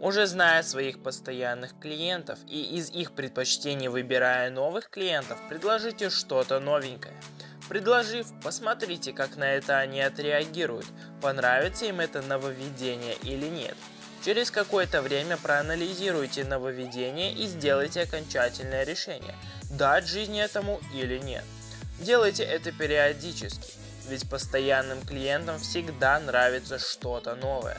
Уже зная своих постоянных клиентов и из их предпочтений выбирая новых клиентов, предложите что-то новенькое. Предложив, посмотрите, как на это они отреагируют, понравится им это нововведение или нет. Через какое-то время проанализируйте нововведение и сделайте окончательное решение, дать жизнь этому или нет. Делайте это периодически, ведь постоянным клиентам всегда нравится что-то новое.